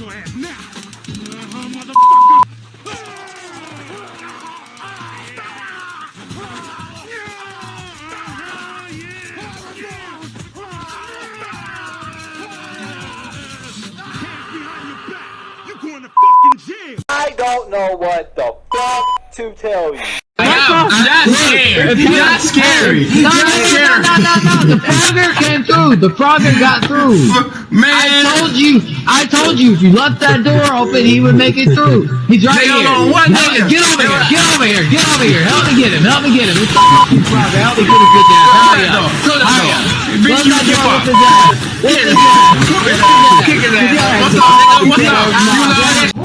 your ass now. Motherfucker. To fucking jail. I don't know what the fuck to tell you. I'm not scared. It's not scary. No, no, Not no, scary. no, no, no, the frogger came through. The frogger got through. Man. I told you, I told you, if you left that door open, he would make it through. He's right Nigga, here. on, one Help- Get over here, get over here, get over here. Help me get him, help me get him. It's the fucking frogger. Help me get his good ass. Hurry up. Hurry up. Bitch, you get door. fucked. What's his ass? What's his ass? Kick his ass. Kick his ass. What's up. What's up? You love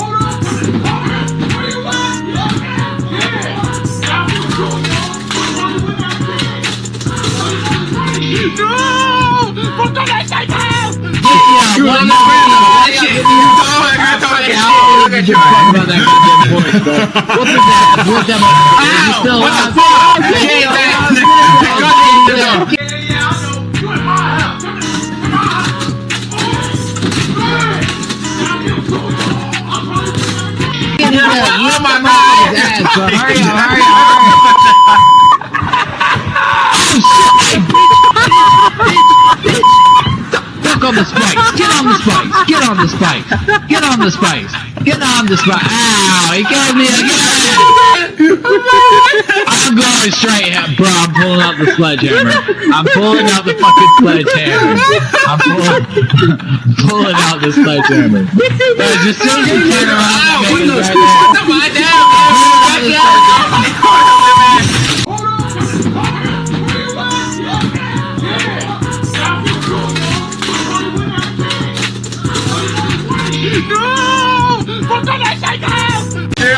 Yeah, You what on do the you ground. want? That shit. You told her, you told her that shit. Look at Give your a fuck ass. about that goddamn voice, bro. What's his ass? What's that motherfucker? Is he Ow! still What the alive? fuck? Get Get his that ass. nigga. Get Go his ahead, ass. nigga. Get his ass. Oh my His God. ass, bro. Hurry up, hurry up, hurry up. On the spikes. Get on the spikes. Get on the spikes. Get on the spikes. Get on the spikes. Ow, he gave me again. I'm going straight, at- bro. I'm pulling out the sledgehammer. I'm pulling out the fucking sledgehammer. I'm pulling, pulling out the sledgehammer. Bro, just as you turn around, Ow, the what nigga's the- down, Dude,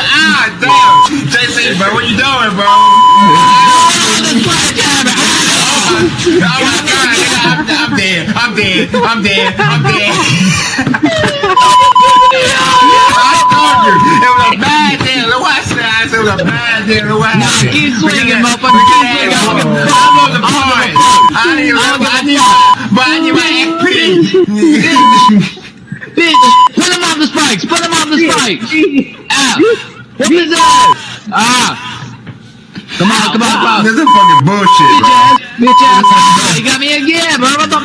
ah, damn. JC, bro, what you doing, bro? Oh my god, nigga, I'm, I'm dead. I'm dead. I'm dead. I'm dead. I told you. It was a bad deal. Look what I said. I said it was a bad deal. Look what happened. keep swinging, Look at that. motherfucker. Keep swinging. that. I'm I was the point. I need I need but I need my XP. Bitch, put him on the spikes. Put him on the spikes. Ow. Whoop his ass. Ah. Come on, come on, come on. This is fucking bullshit, Bitch bro. ass, bitch ass. You got me again, bro. What the?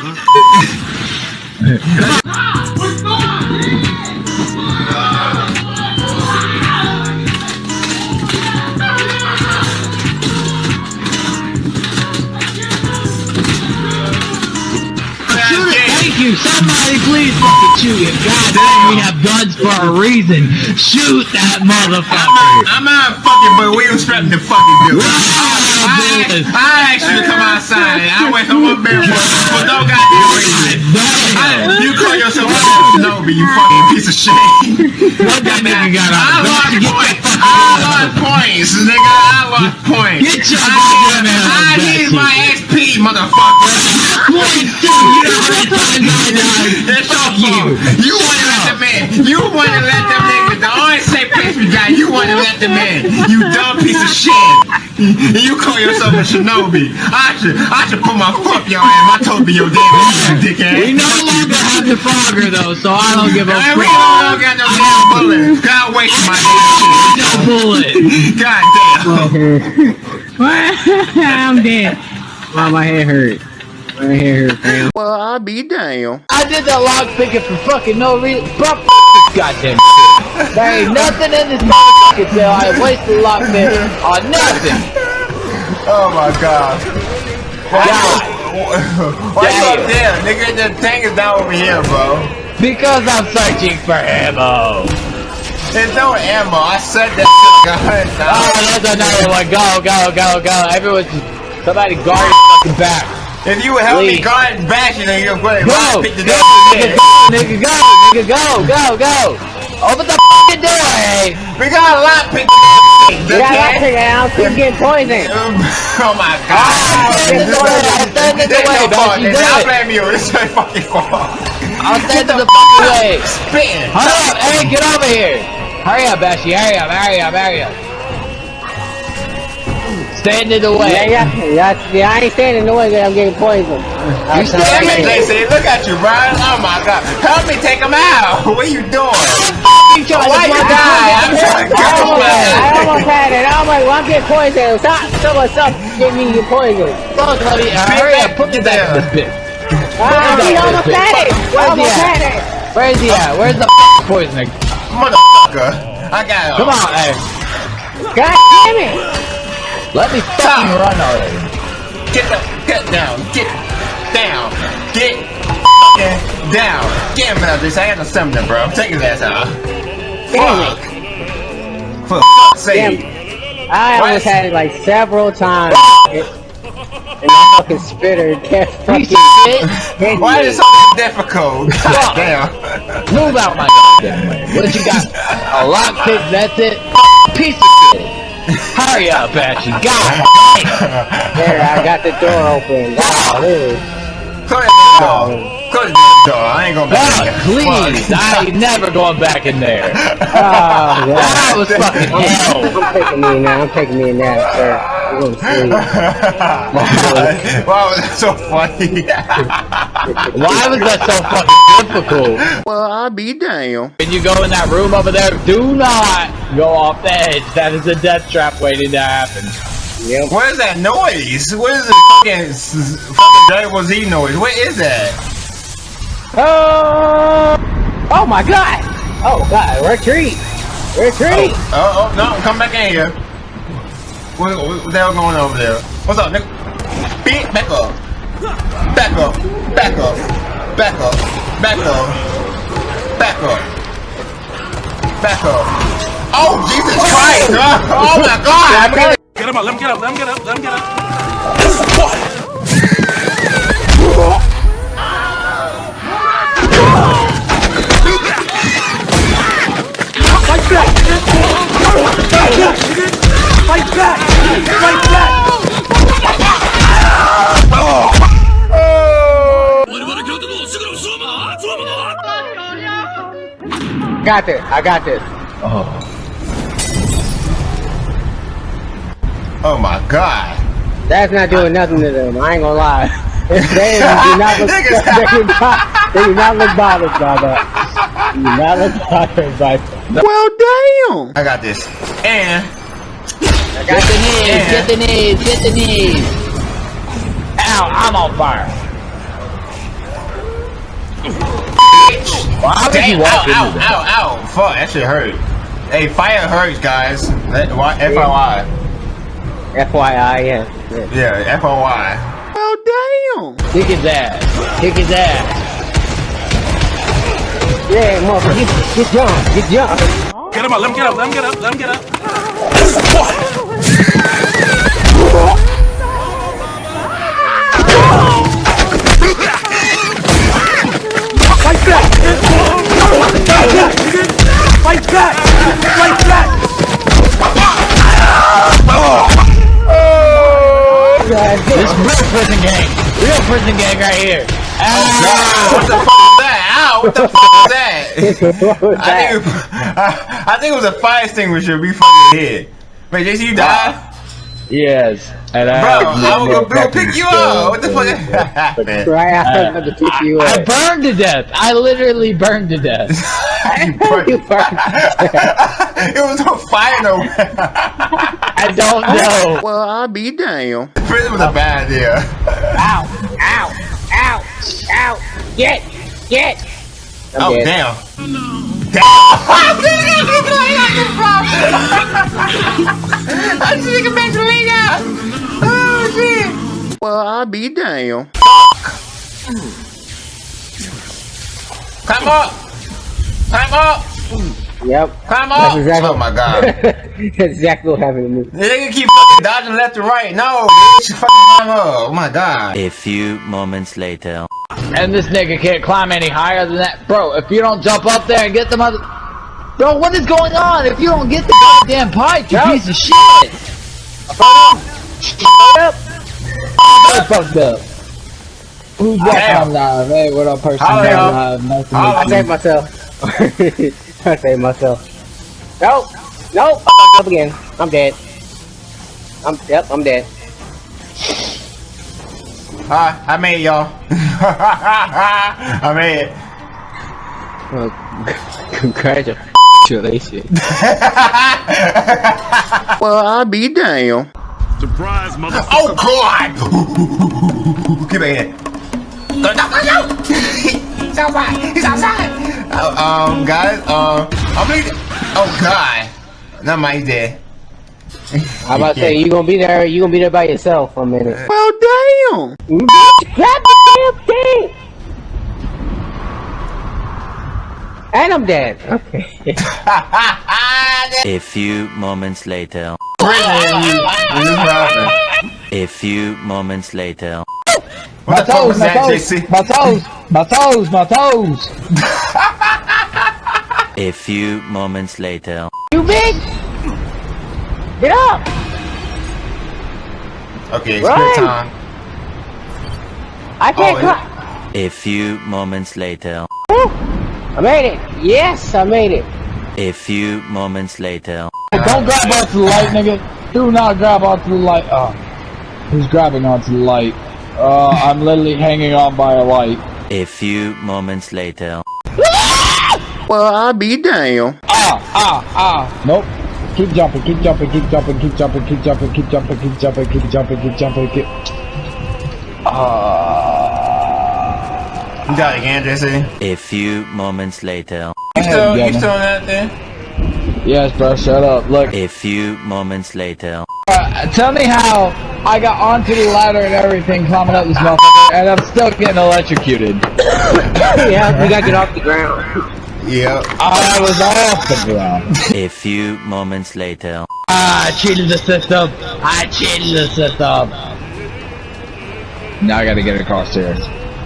Shoot you. Somebody please fucking shoot him. God damn, we have guns for a reason. Shoot that I'm motherfucker. not, I'm not fucking, but we was strapped to fucking do it. I, business. I asked you to come outside. and I went home up there for, for no goddamn reason. I, you call yourself a Shinobi, you fucking piece of shit. What that nigga got I on? lost points. I out of lost points, nigga. I lost points. Get your I, goddamn ass I back need here. my XP, motherfucker. Points. You know how many times I died? It's your fault. you. You want to let them in. You want to let them. 'cause The only safe place you want to let them in. You dumb piece of shit. You call yourself a shinobi. I should, I should put my fuck your ass. I told you your damn ass, you dickhead. We no longer have the frogger though, so I don't give a And we fuck. don't got no damn bullets. God waste my damn No bullet. shit. God damn. I'm dead. Wow, my head hurt. My head hurt, fam. Well, I'll be damn. I did that lock picking for fucking no reason. Bro, f- this goddamn shit. There ain't nothing in this motherfucking cell. I wasted lock pick on nothing. Oh my god. Why God. Why you up there? Nigga, the tank is down over here, bro. Because I'm searching for ammo. There's no ammo. I said that shit, guys. Oh, there's another one. Go, go, go, go. Everyone, somebody guard your fucking back. If you would help me guard and bash it, then you're to Go, pick the go, nigga, go, nigga, go, nigga, go, go, go. Open the fucking door, hey. We got a lot pick the Yeah, okay? that's it, Al. Keep getting poisoned. Oh my god. stand in the way, I'll stand in the This way, your fault. don't you This- do I it. blame you. This is your fucking fault. I'll stand in the fucking way. Spitting. Hurry up, hey, get over here. Hurry up, Bashy, hurry up, hurry up, hurry up. Stand in the way. yeah, yeah, yeah. I ain't standing in the way that I'm getting poisoned. You stand it, in JC, look at you, Brian. Oh my god. Help me take him out. What are you doing? You trying Why to you die? I'm trying to I go almost had it. I almost had it. I'm like, well, I'm getting poisoned. Stop, someone, stop getting me your poison. Fuck, buddy. Uh, hurry up. Put me back in this bitch. Ah, he almost had it. Where's he Almost at? had it. Where's he at? Where's the fucking poisoner? Motherfucker. I got him. Come on, hey. God damn it. Let me fucking run already. Get the get down. Get down. Get fucking down. Get him out this. I got no stamina, bro. Take his ass out. Fuck. For fuck's sake. I Why almost had it like several times. And my fucking spitter kept fucking Piece of shit. Why is it so difficult? God damn. Move out my goddamn way. What you got? A lockpick, that's it? Piece of shit. Hurry up, Ashley. God. There, I got the door open. Wow, dude. Close that door. Close that door. I ain't gonna back God, in. please. I ain't never going back in there. Oh, yeah. That was fucking hell. I'm taking me in now. I'm taking me in now, sir. We're going to sleep. Why was that so funny? Why was that so fucking difficult? well, I'll be damn. When you go in that room over there, do not go off the edge. That is a death trap waiting to happen. Yep. What is that noise? What is the fucking fucking Dragon Ball Z noise? What is that? Oh! Oh my god! Oh god, retreat! Retreat! Oh, oh, oh no, come back in here. What, what, what the hell going on over there? What's up, nigga? Beat, back up. Back up. Back up. Back up. Back up. Back up. Back up. Oh, Jesus Christ! Oh my God! Get him up, let him get up, let him get up, let him get up. Got this, I got this. Oh Oh my God! That's not doing nothing to them, I ain't gonna lie. they, do not look, they, do not, they do not look bothered by that. They do not look bothered by that. Well, damn! I got this. And Get the knees, get the knees, get the knees. Ow, I'm on fire. Why would you walk ow, into ow, that? ow, ow. Fuck, that shit hurt. Hey, fire hurts, guys. That, why, FYI. FYI, yeah. yeah. Yeah, oh, FYI. Well, damn. Kick his ass. Kick his ass. Yeah, motherfucker, get, get jump, get jump. Get him up, let him get up, let him get up, let him get up. Fight back! Fight back! Fight back! This real prison gang. Real prison gang right here. God, uh, what the fuck was that? Ow, what the was that? I think, it, I, I think it was a fire extinguisher we fucking hit. Wait, JC, you died? Yes. And Bro, I was gonna go pick you up. What the fuck happened? Right uh, after the pick you I burned to death. I literally burned to death. you burned. You burned. it was on fire though. I don't know. well, I'll be damn. Prison was a bad idea. Ow, ow, ow, ow. Get, get. I'm oh, dead. damn. Oh, I down. Oh. Well, I'll be damn. Climb up. Climb up. Yep. Climb up. That's exactly. Oh, my God. That's exactly what happened to me. They nigga keep fucking dodging left and right. No, bitch, fucking climb up. Oh my god. A few moments later. And this nigga can't climb any higher than that. Bro, if you don't jump up there and get the mother... Bro, what is going on? If you don't get the goddamn pipe, you piece of shit! Yep. I fucked up. Who's that on live? Hey, what up, person? Y'all. live. Nice to. I saved myself. I saved myself. Nope. Nope. I fucked up again. I'm dead. I'm yep, I'm dead. Hi, I made it, y'all. I made it. Well, congratulations. well, I'll be damn. Surprise, motherfucker. Oh God! Get back here. Don't talk to you. He's outside. He's outside. Uh, um, guys, um, I'm bleeding. Oh God. Not my dead. I'm about to say you gonna be there. You gonna be there by yourself for a minute. Well, damn. Mm-hmm. Grab the damn thing. And I'm dead. Okay. A few moments later. A few moments later. My What the fuck toes, my toes, my toes, my toes, my toes. A few moments later. you big. Get up. Okay, it's Right. good time. I can't Oh. A few moments later. Woo! I made it. Yes, I made it. A few moments later. Don't grab onto the light, nigga. Do not grab onto the light. Oh, who's grabbing onto the light? Uh, I'm literally hanging on by a light. A few moments later. Well, I'll be damn. Ah, ah, ah. Nope. Keep jumping, keep jumping, keep jumping, keep jumping, keep jumping, keep jumping, keep jumping, keep jumping, keep jumping, keep. Ah. You got it again, JC. A few moments later. You still, you still on that there? Yes, bro. Shut up. Look. A few moments later. Uh, tell me how I got onto the ladder and everything, climbing up this motherfucker, and I'm still getting electrocuted. Yeah, you gotta get off the ground. Yep. I was off the ground. A few moments later. I cheated the system. I cheated the system. Now I gotta get across here.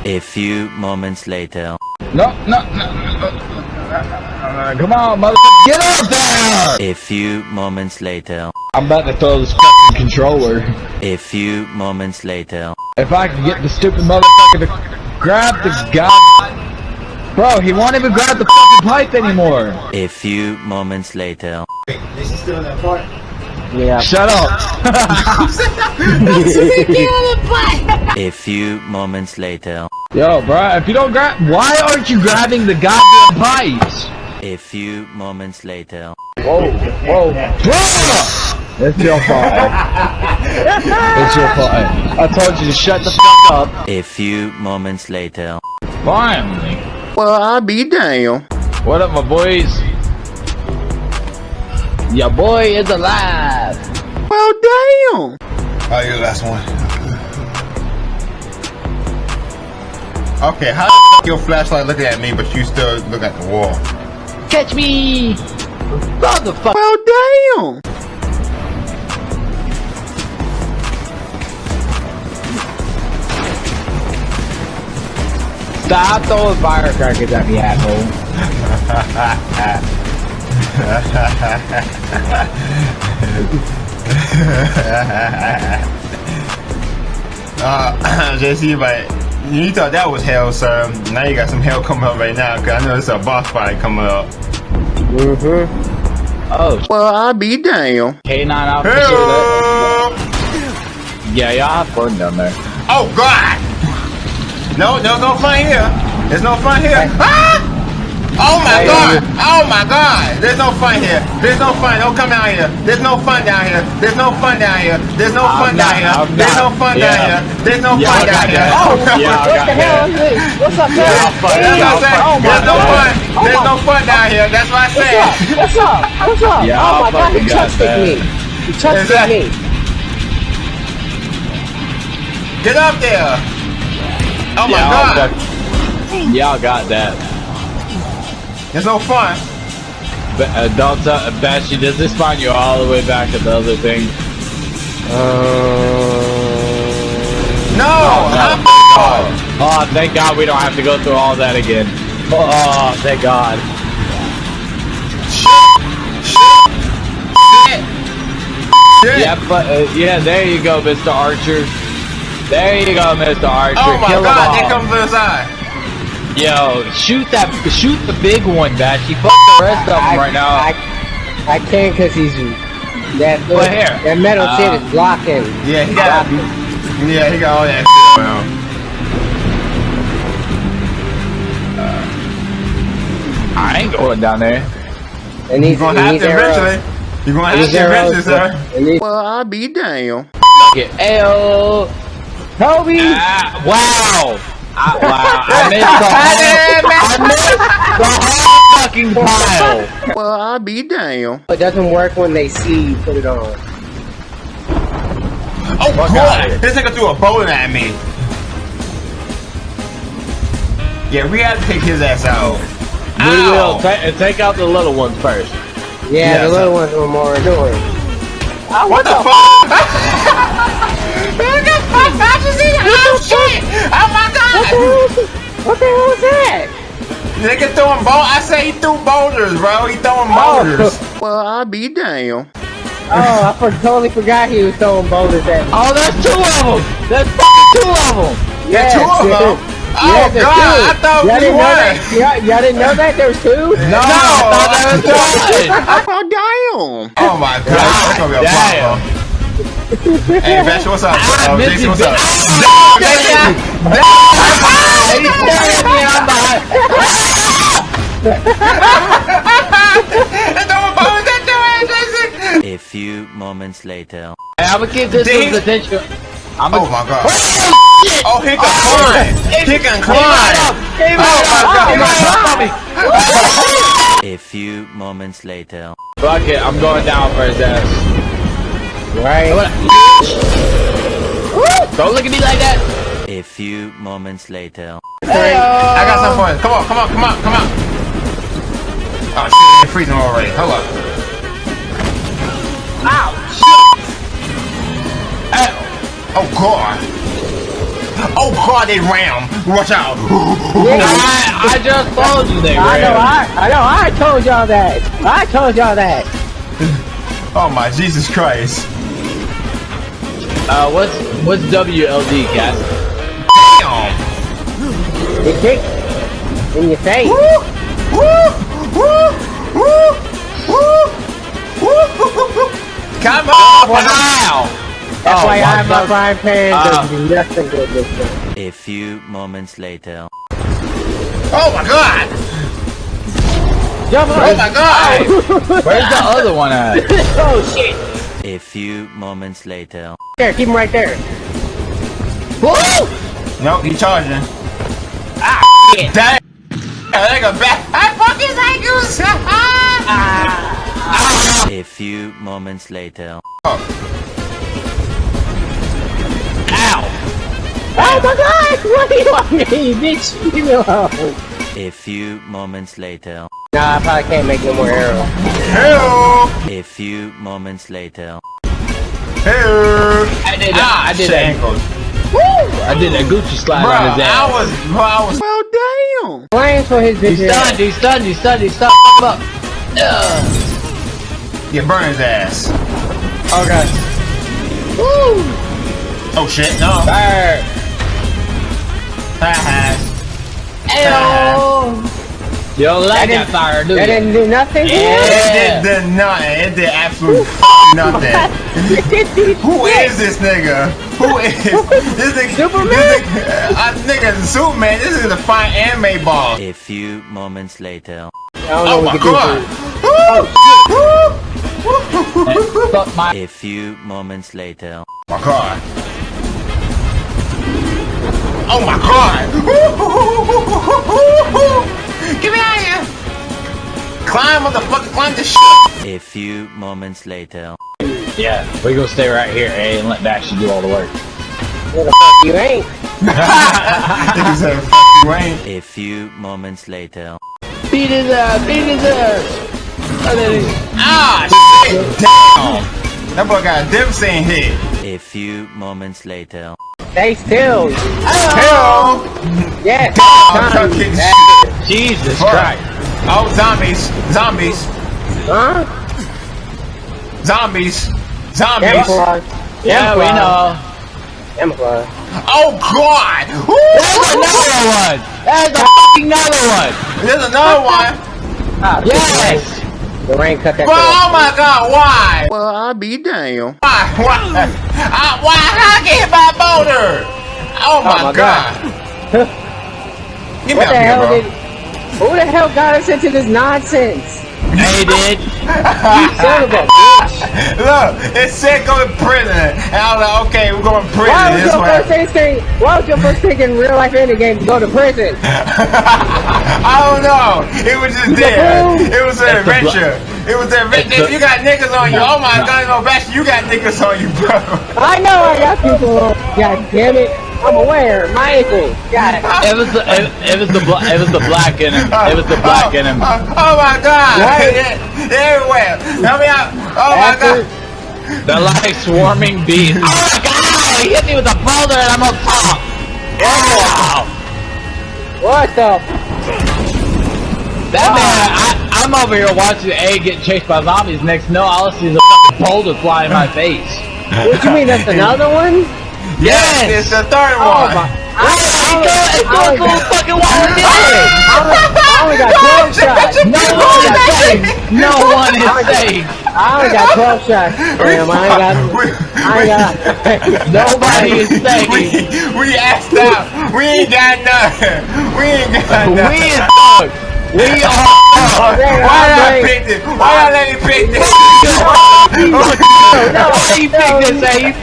A few moments later. No, no, no. no. Come on, mother. get up there! A few moments later. I'm about to throw this fucking controller. A few moments later. If I can get the stupid motherfucker to grab the god. Bro, he won't even grab the fucking pipe anymore. A few moments later. Wait, is he still in that part? Yeah. Shut up. A few moments later. Yo, bro, if you don't grab, why aren't you grabbing the goddamn pipes? A few moments later. Whoa, whoa, bro! It's your fault. it's your fault. I told you to shut the fuck up. A few moments later. Finally. Well, I'll be damn. What up, my boys? Your boy is alive. Well, damn. Oh, you're the last one. Okay, how the fuck your flashlight looking at me, but you still look at the wall? Catch me, motherfucker. Well, damn. Stop throwing firecrackers at me, asshole. Uh, JC, but you thought that was hell, sir. Now you got some hell coming up right now, cause I know there's a boss fight coming up. Mm-hmm. Oh, Well, I'll be damn. K9 Alpha Hey! Yeah, y'all have fun down there. Oh God! No, no, no fun here. There's no fun here. Ah! Oh my God! Oh my God! There's no fun here. There's no fun. Don't come down here. There's no fun down here. There's no fun down here. There's no fun down here. There's no fun down here. There's no fun down here. Oh, Yeah, I what the hell that. is this? What's up, man? Yeah, I'll fuck- That's what I said. Oh my There's no fun. Oh There's no fun down here. That's what I What's said. What's up? What's up? Oh my God, he fucking got touched that. me. He touched Exactly. me. Get up there. Oh my yeah, God. Y'all got that. It's no fun. But uh, don't tell, uh, Bashy, does this find you all the way back at the other thing? No. Oh, Oh. Oh, thank God we don't have to go through all that again. Oh, thank God. Shit. Yeah, but uh, yeah, there you go, Mr. Archer. There you go, Mr. Archer. Oh my Kill 'em God! all. There comes the side. Yo, shoot that, shoot the big one, Bashy. Fuck the rest of them right now. I, I can't cause he's That, Right here. that metal shit Um, is blocking. Yeah, he got. Yeah, he got all that shit around. I ain't going down there. And these, You're gonna and have to arrows, eventually. You're gonna have these to eventually, arrows, sir. Well, I'll be damn. Get Ayo. Toby! Ah, wow. I, wow. I missed the whole, I missed the whole fucking pile. Well, I'll be damn. It doesn't work when they see you put it on. Oh, Fuck God! This nigga threw a bullet at me. Yeah, we had to take his ass out. We will Ow. ta- take out the little ones first. Yeah, Yeah, the little so- ones were more annoying. What the fuck? Oh shit! Oh my god! What the hell is that? Nigga throwing ball. I say he threw boulders, bro. He throwing Oh. boulders. Well, I'll be damn. Oh, I for, totally forgot he was throwing boulders at me. Oh, that's two of them. That's fucking two of them. Yeah, two of them. Oh Yeah, there's god, two. I thought y'all we didn't know won. that? Y'all, y'all didn't know that there was two? No, I thought that was one. Oh damn! Oh my god, that's gonna be a Damn. problem. Hey, Bash, what's up? Uh, Missy Jason, what's up? Hey, he's staring at me and I'm behind. Throwing boulders at your ass, Jason. A few moments later. Hey, I'm gonna keep this Dang. dude's attention. I'm Oh gonna. my god. Oh, he can climb. He can climb. Oh my god. A few moments later. Fuck it, I'm going down for his ass. Right. Don't look at me like that. A few moments later. I got some for you. Come on, come on, come on, come on. Oh shit, they're freezing already. Hold up. Ow! Shit! Oh god! Oh god, they ram! Watch out! I, I just told you they I know. I, I know, I told y'all that. I told y'all that. Oh my Jesus Christ! Uh, what's what's WLD, cat? Damn! It kicked in your face. Woo! Woo! Woo! Woo! Woo! Woo! Come on! Wow! That's Oh, why my I have my God. frying pan Uh. doesn't do nothing good this time. A few moments later. Oh my god! Jump Oh my god! Where's the other one at? oh shit! A few moments later. There, keep him right there. Nope, he charging. Ah, shit. Damn. That nigga back. I fucking ankles. Ah. A few moments later. Oh my god! What do you want me, bitch? Leave me alone. A few moments later. Nah, I probably can't make no more arrows. Hell. A few moments later. Hell. I did that. Ah, I did shit, that. ankles. I did that Gucci slide Bro, on his ass. I was, bro, I was. Well, damn. Flames for his bitch He's ass. stunned. He's stunned. He's stunned. He's stunned. Fuck him up. Ugh. You burn his ass. Okay. Woo! Oh shit, no. Fire. Haha. You don't like That that fire, do That didn't do nothing. Yeah. It did the nothing. It did absolutely nothing. Who is this nigga? Who is this nigga? Superman? This nigga, uh, nigga, Superman. This is a fine anime ball. A few moments later. I don't know Oh what my we can god! do for Woo! Fuck my. A few moments later. my god! Oh my god! Get me out of here! Climb, motherfucker! Climb this shit! A few moments later. Yeah, we gonna stay right here, eh, and let Dashy do all the work. What the fuck you ain't? Nigga said, "Fuck you ain't." A few moments later. Beat his ass. Beat his ass. And then he- Ah, shit! Damn! That boy got a devastating hit. A few moments later. Stay still. Hell! Yes. I'm Tommy. fucking shit. Jesus Fuck. Christ. Oh, zombies! Zombies! Huh? Zombies! Zombies! Camouflage. Yeah, we know. Camouflage. Oh God! There's another one. There's a fucking another one. There's another one. Ah, Yes. The rain cut that. Bro, oh my god, why? Well, I'll be damn. Why? Why? I, why? How I get hit by a boulder? Oh my, my god. Get me What up the here, hell bro. did? Who the hell got us into this nonsense? They did. You son of a bitch! Look, it said go to prison. And I was like, okay, we're going to prison. Why was This your first instinct? Why was your first thing in real life in the game to go to prison? I don't know. It was just there. It was an It's the blo- adventure. It was an adventure. the- You got niggas on you. Oh my god, no, Bash, you got niggas on you, bro. I know I got people on. God damn it! I'm aware. My ankle. God. It was the it, it was the bla- it was the black in him. It was the black in him. Oh, oh my god. Right. Yeah, everywhere. Help me out. Oh my god. They're like swarming bees. Oh my god! He hit me with a boulder and I'm on top. Wow! what the? That man, I, I'm over here watching A get chased by zombies. Next, no, all I see is a fucking boulder fly in my face. What do you mean? That's another one? Yes, it's the third Oh one. my! I, I, It's I, going only through got- fucking wall again. I only got 12 shots. No one is safe. No one is safe. I only got 12 shots. Damn, I ain't got. I ain't got. Nobody is safe. we, we asked out. We ain't got nothing. We ain't got nothing. We is fucked. We are Why I pick this? Why did I let you pick this? Why you pick this, A? You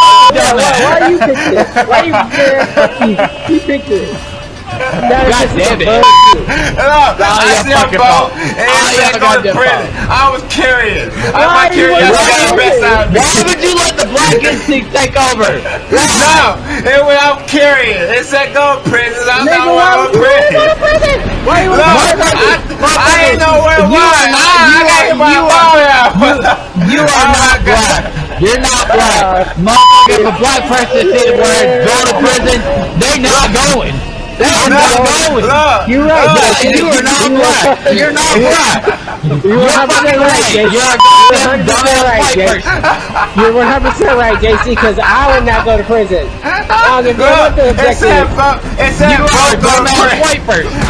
Why, you pick this? Why you yeah, you pick this? That is God just damn it. bullshit. Look, I your see a fucking boat and All it your to goddamn prison. I was curious. I Why my you curiosity was got the best curious? out of me. Why would you let the black instinct take over? No, it was, I'm curious. It said go to prison. I Nigga, thought why I would was you prison. to prison? Why you Look, want I, I didn't know where it was. I, I you got are- hit by a you ball out. You are Oh not black. You're not black. Uh, Motherfucker, if a black person said we're going to prison, they not going. They are not Look, going. look. You right, look. Jason. You are not black. You're not black. You're 100 percent right, You're JC. goddamn 100% dumbass right, JC. You're 100 percent right, JC. Because I would not go to prison. I don't give a what the Look, it said, objective it said You are a to dumbass prison. white person.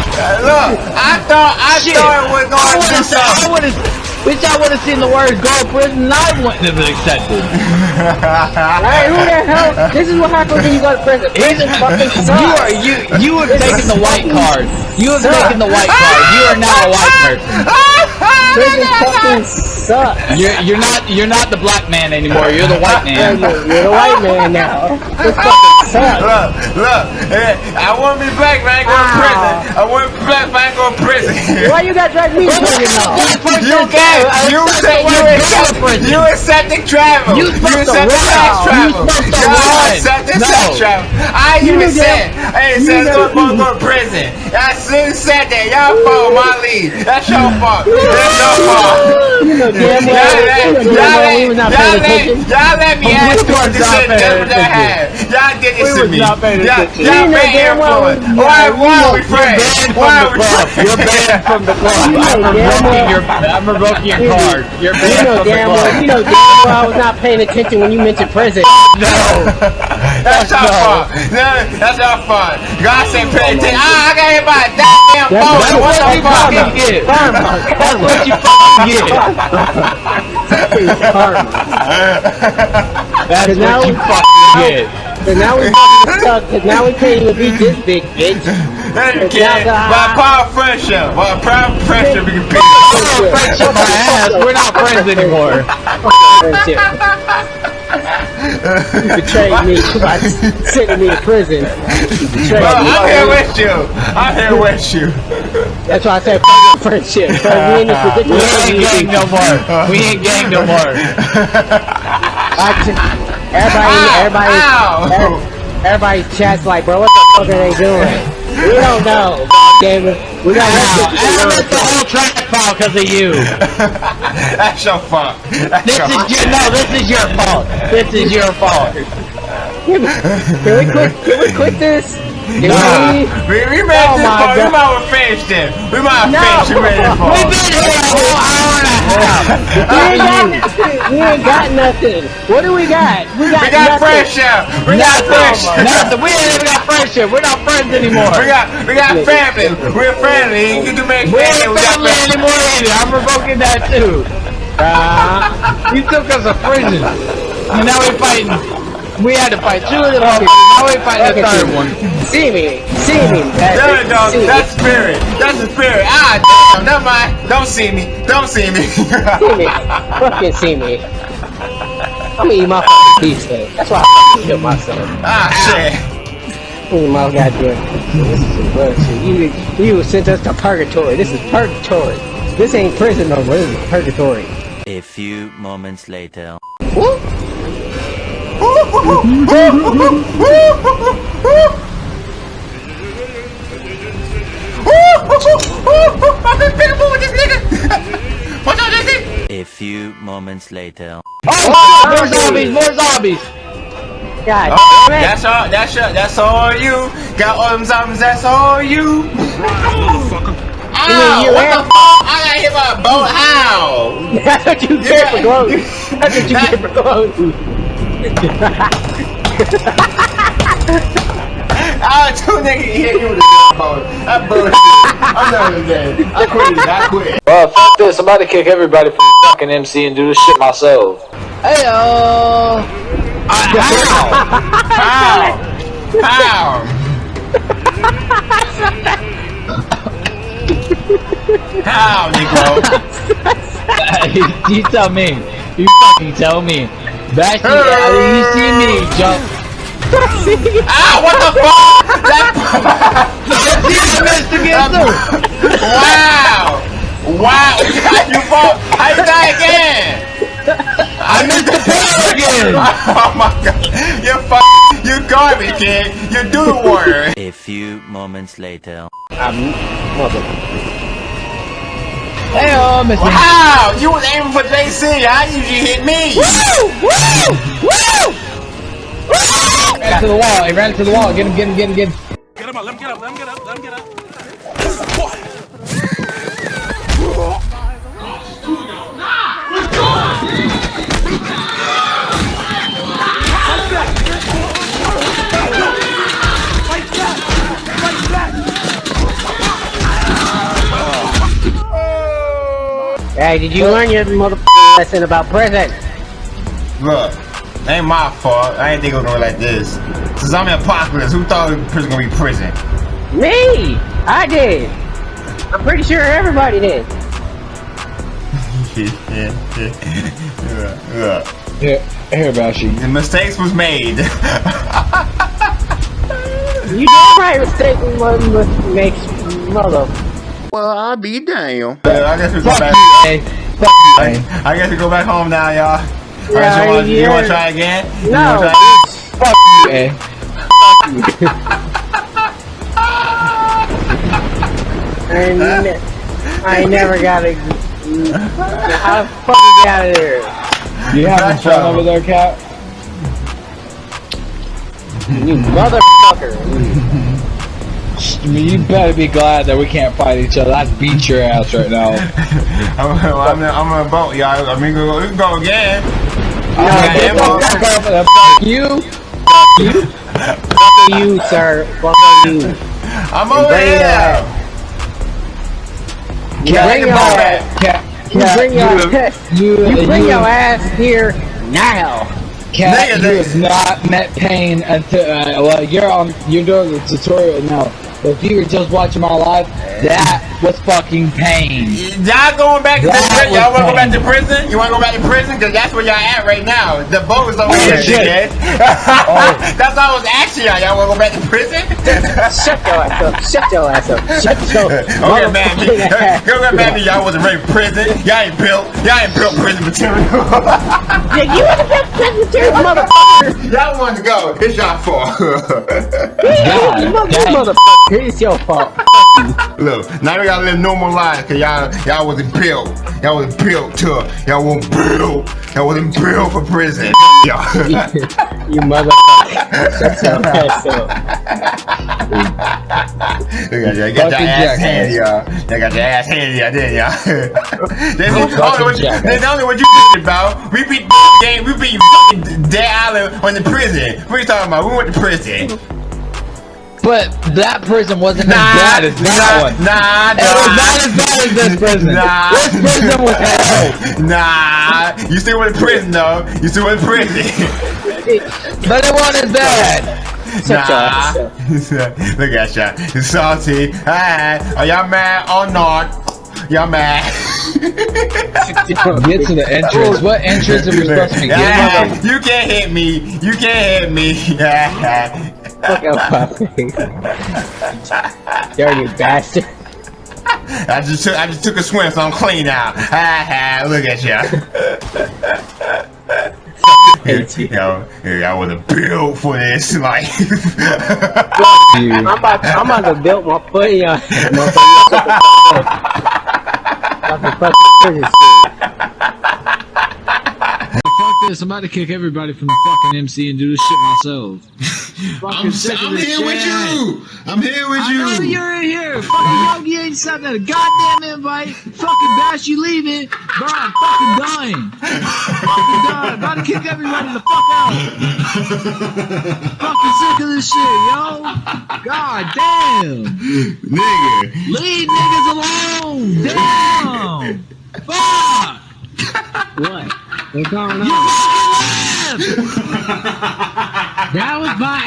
Look, I thought, I Shit. thought it was going to do something. Wish I would have seen the word "go to prison." I wouldn't have been accepted. Hey, who the hell? This is what happens when you go to prison. Prison fucking sucks. You are you. You have taken the white card. You have taken the white card. You are now a white person. Prison fucking sucks. You're you're not you're not the black man anymore. You're the white man. You're, you're the white man now. This fucking sucks. Look, look, I want to be black, but I ain't going to prison. I want to be black, but I ain't going to prison. Why you got drag me to prison now? You can't. You said you accept. You accepting travel. You supposed to accepting run. sex You travel. supposed to You run. accepting No. sex travel. I You even knew said, damn- hey, it you says know- go go to prison. I soon said that. Y'all fault my lead. That's your fault. That's your fault. You know damn Y'all well, let, you know y'all damn well we let, y'all paying let, attention. y'all let me ask you what to not say. paying That's what I attention. had. Y'all did this We to was me. not paying Y'all, attention. y'all You know been damn well influenced. we- Why, yeah, why you are we friends? Banned Why from are the we club. friends? You're banned from the club. You know I'm damn revoking your I'm revoking your card. You're You banned know from the damn well, you club. know damn well I was not paying attention when you mentioned prison. No. That's your No. fault. No, that's your fault. God said pay attention. Ah, I got hit by a goddamn That's phone. what- What That's the what you fucking get. That's what you fucking get. That's what you fucking get. So now we fucking stuck, cause now we can't even beat this big bitch. Then you can. not By the- power of friendship. By power of friendship, we can beat Oh, friendship my ass. We're not friends anymore. Friendship. You betrayed me by sending me to prison. You betrayed Bro, me. I'm here with you. I'm here with you. That's why I said fucking friendship. Cause we in this We ain't gang no more. We ain't gang no more. I just, everybody, Ow, everybody, ow. every- everybody's chat's like, bro, what the fuck are they doing? We don't know. Damn it. We got Wow, left and I missed the whole track file because of you. That's your fault. That's This your is your no. This is your fault. This is your fault. Can we quit? Can we quit this? Nah. we? We, we made Oh this part. We might have finished it. We might have No. finished it. We made We've been here a whole hour and a We ain't got nothing. We ain't got nothing. What do we got? We got, We got nothing. friendship. We got friendship. Nothing. We ain't even got friendship. We're not friends anymore. We got we got family. We're family. You can make We ain't family. We got family family. anymore either. I'm revoking that too. Uh, you took us a prison. And now we're fighting. We had to fight two of the motherfuckers. Now we're fighting the third one. See me. See me. There Patrick. we go. See me. That's spirit. That's the spirit. Ah, damn. Never mind. Don't see me. Don't see me. See me. Fucking see me. I'm gonna eat my fucking beefsteak. That's why I fucking kill myself. ah, shit. Oh my goddamn. This is some bullshit. You, you sent us to purgatory. This is purgatory. This ain't prison no more. This is purgatory. A few moments later. What's up, Jesse? A few moments later. Oh, more zombies, more zombies. God Oh, damn it. that's all. That's all. That's all you. Got all them zombies. That's all you. Ow! you What the fuck? I got hit by a boat. How? That's what you get for gloating. That's what you get for gloating. Ah, two niggas hit you with a boat. That bullshit. I'm done with that. I quit. I quit. Well, fuck this. I'm about to kick everybody from fucking MC and do this shit myself. Heyo. How? How? How, Negro? you tell me. You fucking tell me. Back to you see me jump. Ah, what the fuck? That, You missed again too. wow! Wow! You fall. How you die again? I missed the pillar again. Oh my god! You fuck! You garbage kid! You do the warrior! A few moments later. I'm mother. Heyo, Mr. Wow! You was aiming for JC. How did you hit me? ran to the wall. He ran to the wall. Get him, get him, get him, get him. Get him up. Let him get up. Let him get up. Let him get up. Hey, did you learn your motherfucking lesson about prison? Look, ain't my fault. I ain't think it was gonna be like this. Since I'm in apocalypse, who thought prison gonna be prison? Me! I did! I'm pretty sure everybody did. yeah, yeah, yeah. Here, here, Bashi. The mistakes was made. You damn right mistake mother makes mother. Well, I'll be damn. I guess we go Fuck back. you? Fuck you? I guess we go back home now, y'all. Yeah, Alright, you, wanna, you wanna try again? You No. wanna try again? Fuck you, eh? I ain't, ne- I ain't never got a. How the fuck you out of here? You having Back fun over there, Cap? You motherfucker. I mean, you better be glad that we can't fight each other. I'd beat your ass right now. I'm, I'm, in, I'm in a boat, y'all. I mean, we can go, we can go again. I'm Yeah, gonna ammo. fuck up and fuck you. Fuck you, sir. Fuck you. I'm over bring your here. ass. You bring your ass. You bring your you, ass. you, You bring you- your ass here now. Cat, you have not met pain until uh, well, you're on. You're doing the tutorial now. But if you were just watching my life, that was fucking pain. Y'all going back to prison? Y'all was wanna go back to prison? You wanna go back to prison? Cause that's where y'all at right now. The boat is over Oh, here, shit. dickhead. Oh. That's why I was asking y'all. Y'all wanna go back to prison? Shut your ass up. Shut your ass up. Shut your Don't get mad at me. ass. Don't get mad at me. Y'all wasn't ready for prison. Y'all ain't built. Y'all ain't built prison material. Yeah, you in the best Presbyterian motherfucker. y'all wanted to go. It's y'all fault. You God, mother- dang. motherfucker. It's your fault. Look, now we gotta live normal lives cause y'all y'all wasn't built. Y'all wasn't built to y'all weren't built. Y'all wasn't built for prison. Y'all. You motherfucker. Shut your ass up. You, got your ass handy, y'all. They got your ass handy, y'all, didn't y'all? That's Fucking only what you, jackass. that's only what you thinking about. We beat the game, we beat fucking Dead Island on the prison. What are you talking about? We went to prison. But that prison wasn't Nah, as bad as that nah, one. nah, It was not as bad as this prison. Nah. This prison was hell. Nah, you still went to prison though. You still went to prison. But it wasn't as bad. Shut nah. Look at ya. You salty. Alright. Are y'all mad or not? Y'all mad? Get to the entrance. What entrance are we supposed to be getting? you can't hit me. You can't hit me. Fuck out my. Dirty bastard. I just took I just took a swim, so I'm clean now. Ha ha! Look at ya. Hate you. Yo, I was built for this life. I'm about, I'm about to build my foot in your ass, motherfucker. Shut the fuck up. Fucking fucking prison Fuck this. I'm about to kick everybody from the fucking MC and do this shit myself. I'm, I'm here with you. I'm here with I know you. you're in here. Fucking Yogi ain't sent that goddamn invite. Fucking Bash, you leaving. Bro, I'm fucking dying. fucking dying. About to kick everybody the fuck out. fucking sick of this shit, yo. God damn. Nigga. Leave niggas alone. Damn. Fuck. What? What's going You on? Fucking left. That was my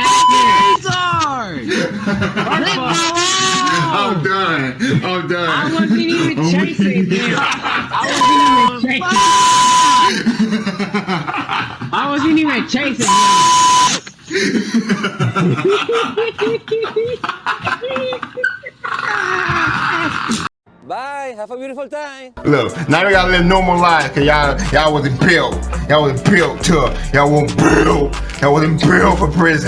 Retard. Leave me alone. I'm done. I'm done. I wasn't even I'm chasing weak. him. I wasn't even chasing. I wasn't even chasing him. Bye. Have a beautiful time. Look, now we gotta live normal lives, cause y'all y'all wasn't built. Y'all wasn't built to y'all wasn't built. Y'all wasn't built for prison.